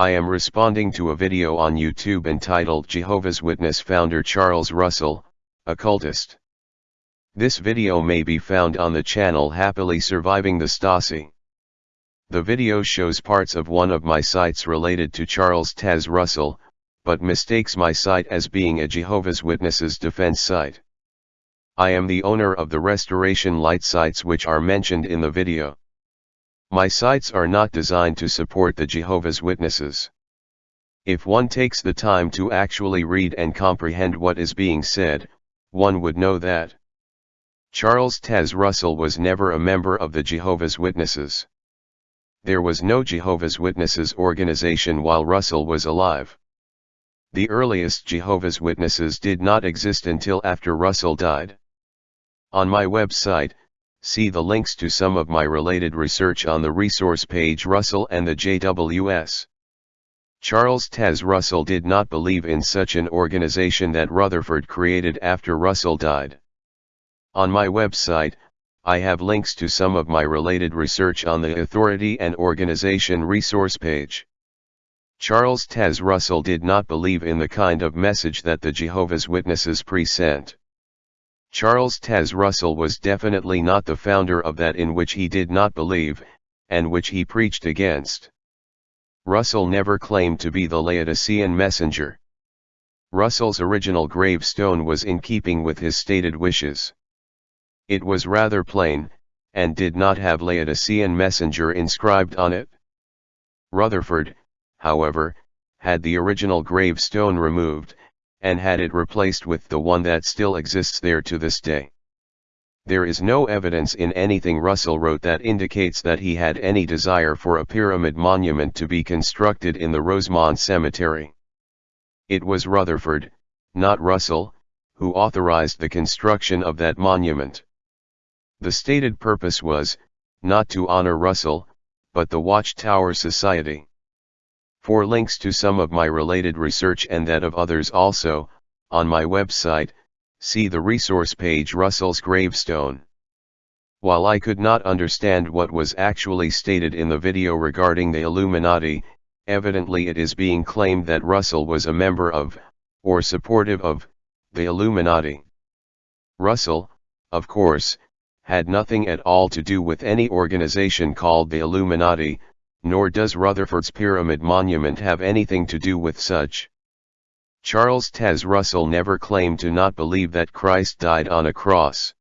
I am responding to a video on YouTube entitled Jehovah's Witness founder Charles Russell, occultist. This video may be found on the channel Happily Surviving the Stasi. The video shows parts of one of my sites related to Charles Taze Russell, but mistakes my site as being a Jehovah's Witnesses defense site. I am the owner of the Restoration Light sites which are mentioned in the video. My sites are not designed to support the Jehovah's Witnesses. If one takes the time to actually read and comprehend what is being said, one would know that Charles Taze Russell was never a member of the Jehovah's Witnesses. There was no Jehovah's Witnesses organization while Russell was alive. The earliest Jehovah's Witnesses did not exist until after Russell died. On my website, See the links to some of my related research on the resource page Russell and the JWS. Charles Taze Russell did not believe in such an organization that Rutherford created after Russell died. On my website, I have links to some of my related research on the authority and organization resource page. Charles Taze Russell did not believe in the kind of message that the Jehovah's Witnesses present. Charles Taze Russell was definitely not the founder of that in which he did not believe, and which he preached against. Russell never claimed to be the Laodicean messenger. Russell's original gravestone was in keeping with his stated wishes. It was rather plain, and did not have Laodicean messenger inscribed on it. Rutherford, however, had the original gravestone removed, and had it replaced with the one that still exists there to this day. There is no evidence in anything Russell wrote that indicates that he had any desire for a pyramid monument to be constructed in the Rosemont Cemetery. It was Rutherford, not Russell, who authorized the construction of that monument. The stated purpose was, not to honor Russell, but the Watchtower Society. For links to some of my related research and that of others also, on my website, see the resource page Russell's gravestone. While I could not understand what was actually stated in the video regarding the Illuminati, evidently it is being claimed that Russell was a member of, or supportive of, the Illuminati. Russell, of course, had nothing at all to do with any organization called the Illuminati, nor does Rutherford's Pyramid Monument have anything to do with such. Charles Taze Russell never claimed to not believe that Christ died on a cross.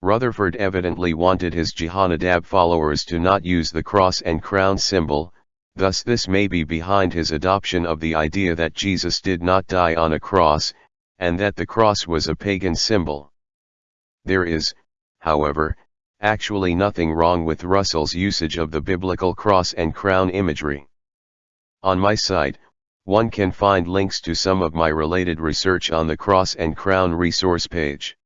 Rutherford evidently wanted his Jehonadab followers to not use the cross and crown symbol, thus this may be behind his adoption of the idea that Jesus did not die on a cross, and that the cross was a pagan symbol. There is, however, actually nothing wrong with Russell's usage of the biblical cross and crown imagery. On my site, one can find links to some of my related research on the cross and crown resource page.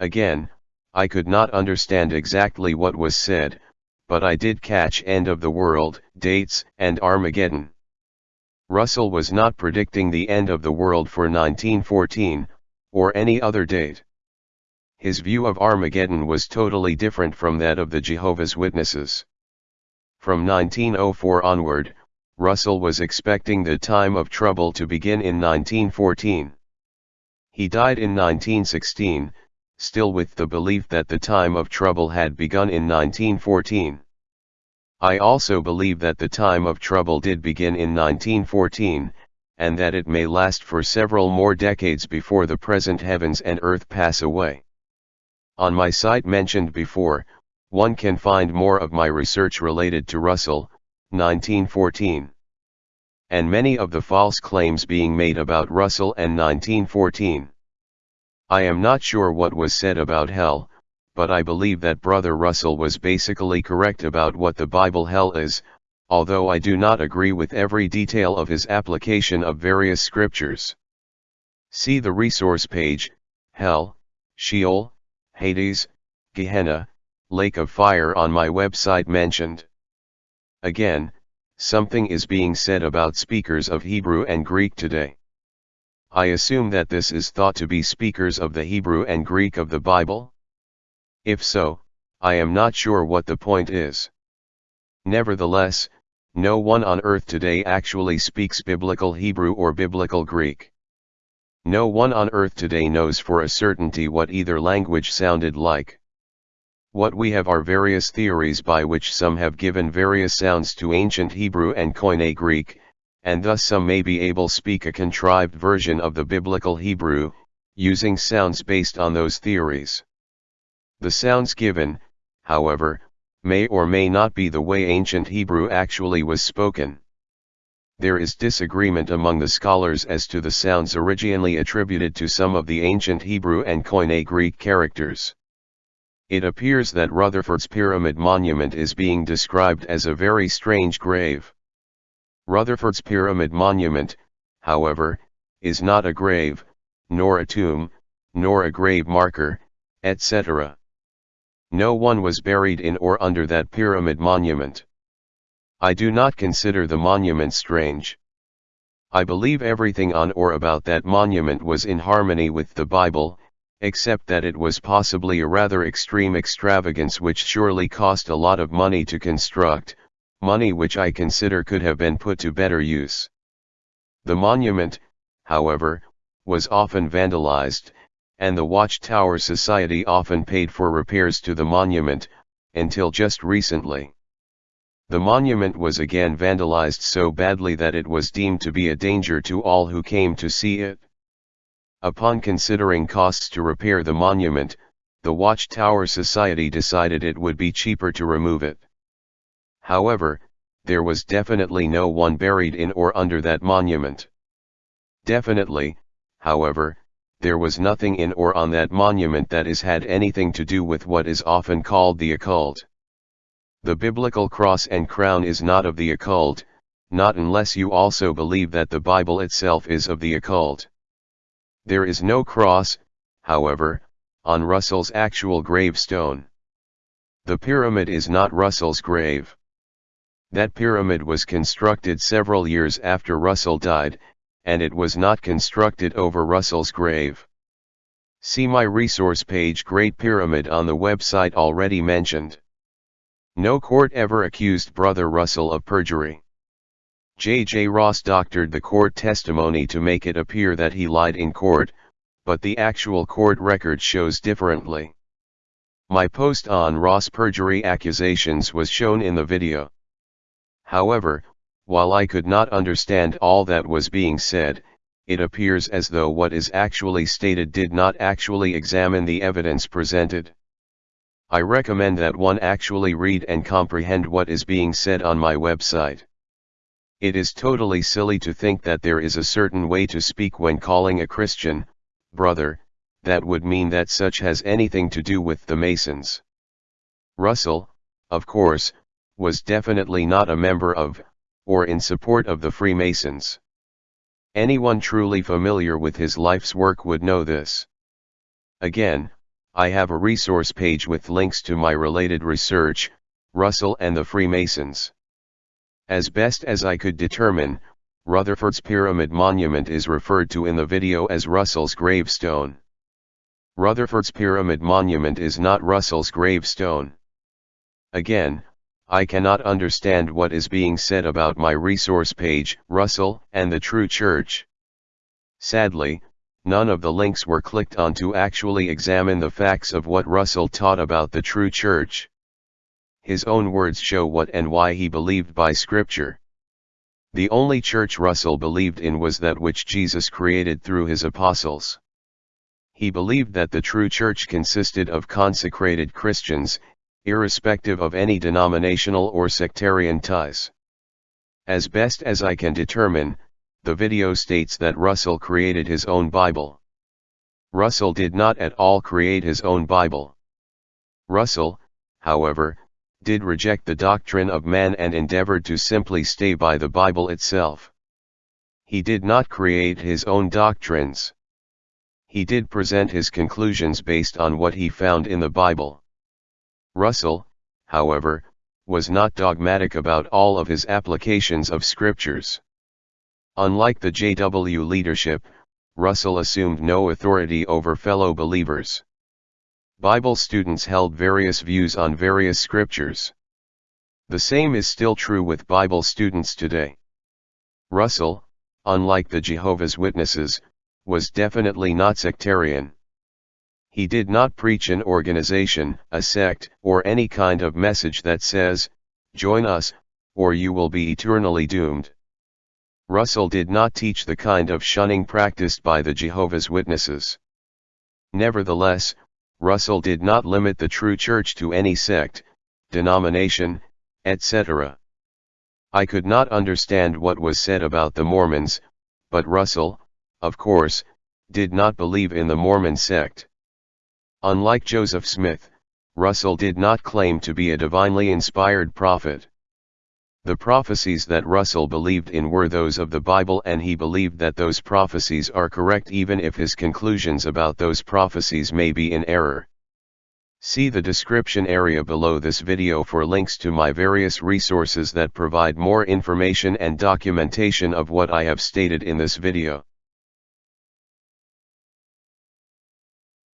Again, I could not understand exactly what was said, but I did catch end of the world, dates, and Armageddon. Russell was not predicting the end of the world for 1914, or any other date. His view of Armageddon was totally different from that of the Jehovah's Witnesses. From 1904 onward, Russell was expecting the time of trouble to begin in 1914. He died in 1916, still with the belief that the time of trouble had begun in 1914. I also believe that the time of trouble did begin in 1914, and that it may last for several more decades before the present heavens and earth pass away. On my site mentioned before, one can find more of my research related to Russell, 1914. And many of the false claims being made about Russell and 1914. I am not sure what was said about hell, but I believe that Brother Russell was basically correct about what the Bible hell is, although I do not agree with every detail of his application of various scriptures. See the resource page, Hell, Sheol, Hades, Gehenna, Lake of Fire on my website mentioned. Again, something is being said about speakers of Hebrew and Greek today. I assume that this is thought to be speakers of the Hebrew and Greek of the Bible? If so, I am not sure what the point is. Nevertheless, no one on earth today actually speaks biblical Hebrew or biblical Greek. No one on earth today knows for a certainty what either language sounded like. What we have are various theories by which some have given various sounds to ancient Hebrew and Koine Greek, and thus some may be able speak a contrived version of the biblical Hebrew, using sounds based on those theories. The sounds given, however, may or may not be the way ancient Hebrew actually was spoken. There is disagreement among the scholars as to the sounds originally attributed to some of the ancient Hebrew and Koine Greek characters. It appears that Rutherford's Pyramid Monument is being described as a very strange grave. Rutherford's Pyramid Monument, however, is not a grave, nor a tomb, nor a grave marker, etc. No one was buried in or under that pyramid monument. I do not consider the monument strange. I believe everything on or about that monument was in harmony with the Bible, except that it was possibly a rather extreme extravagance which surely cost a lot of money to construct, money which I consider could have been put to better use. The monument, however, was often vandalized, and the Watchtower Society often paid for repairs to the monument, until just recently. The monument was again vandalized so badly that it was deemed to be a danger to all who came to see it. Upon considering costs to repair the monument, the Watchtower Society decided it would be cheaper to remove it. However, there was definitely no one buried in or under that monument. Definitely, however, there was nothing in or on that monument that has had anything to do with what is often called the occult. The biblical cross and crown is not of the occult, not unless you also believe that the Bible itself is of the occult. There is no cross, however, on Russell's actual gravestone. The pyramid is not Russell's grave. That pyramid was constructed several years after Russell died, and it was not constructed over Russell's grave. See my resource page Great Pyramid on the website already mentioned. No court ever accused Brother Russell of perjury. J. J. Ross doctored the court testimony to make it appear that he lied in court, but the actual court record shows differently. My post on Ross perjury accusations was shown in the video. However, while I could not understand all that was being said, it appears as though what is actually stated did not actually examine the evidence presented. I recommend that one actually read and comprehend what is being said on my website. It is totally silly to think that there is a certain way to speak when calling a Christian, brother, that would mean that such has anything to do with the Masons. Russell, of course, was definitely not a member of, or in support of the Freemasons. Anyone truly familiar with his life's work would know this. Again, I have a resource page with links to my related research, Russell and the Freemasons. As best as I could determine, Rutherford's Pyramid Monument is referred to in the video as Russell's gravestone. Rutherford's Pyramid Monument is not Russell's gravestone. Again, I cannot understand what is being said about my resource page, Russell, and the True Church. Sadly, none of the links were clicked on to actually examine the facts of what Russell taught about the True Church. His own words show what and why he believed by Scripture. The only church Russell believed in was that which Jesus created through his apostles. He believed that the true church consisted of consecrated Christians, irrespective of any denominational or sectarian ties. As best as I can determine, the video states that Russell created his own Bible. Russell did not at all create his own Bible. Russell, however, did reject the doctrine of man and endeavored to simply stay by the Bible itself. He did not create his own doctrines. He did present his conclusions based on what he found in the Bible. Russell, however, was not dogmatic about all of his applications of scriptures. Unlike the JW leadership, Russell assumed no authority over fellow believers. Bible students held various views on various scriptures. The same is still true with Bible students today. Russell, unlike the Jehovah's Witnesses, was definitely not sectarian. He did not preach an organization, a sect, or any kind of message that says, join us, or you will be eternally doomed. Russell did not teach the kind of shunning practiced by the Jehovah's Witnesses. Nevertheless, Russell did not limit the true church to any sect, denomination, etc. I could not understand what was said about the Mormons, but Russell, of course, did not believe in the Mormon sect. Unlike Joseph Smith, Russell did not claim to be a divinely inspired prophet. The prophecies that Russell believed in were those of the Bible and he believed that those prophecies are correct even if his conclusions about those prophecies may be in error. See the description area below this video for links to my various resources that provide more information and documentation of what I have stated in this video.